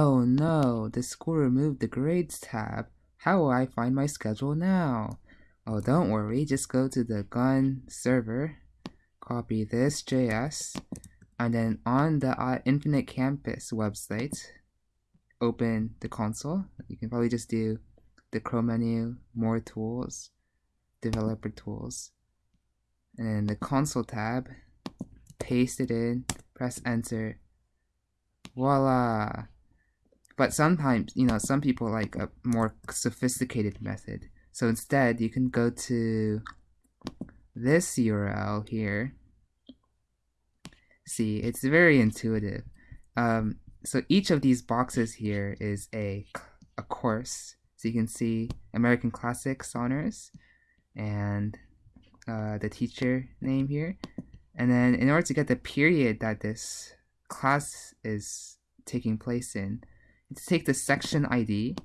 Oh no, the school removed the grades tab. How will I find my schedule now? Oh, don't worry, just go to the gun server, copy this JS, and then on the uh, Infinite Campus website, open the console. You can probably just do the Chrome menu, more tools, developer tools, and then the console tab, paste it in, press enter, voila! But sometimes, you know, some people like a more sophisticated method. So instead, you can go to this URL here. See, it's very intuitive. Um, so each of these boxes here is a, a course. So you can see American Classics Honors and uh, the teacher name here. And then in order to get the period that this class is taking place in, take the section ID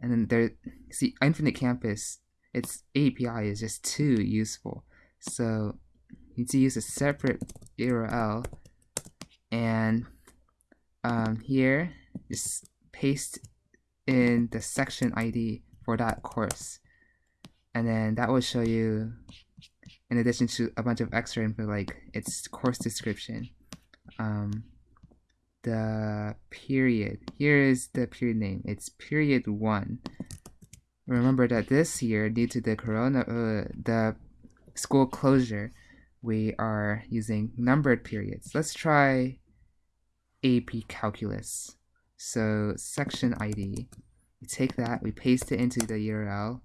and then there, see Infinite Campus, its API is just too useful. So you need to use a separate URL and um, here just paste in the section ID for that course and then that will show you in addition to a bunch of extra info like its course description um, the period. Here is the period name. It's period one. Remember that this year due to the corona uh, the school closure we are using numbered periods. Let's try AP calculus. So section ID we take that we paste it into the URL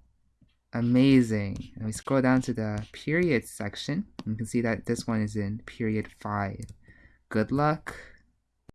amazing. And we scroll down to the period section. You can see that this one is in period 5 good luck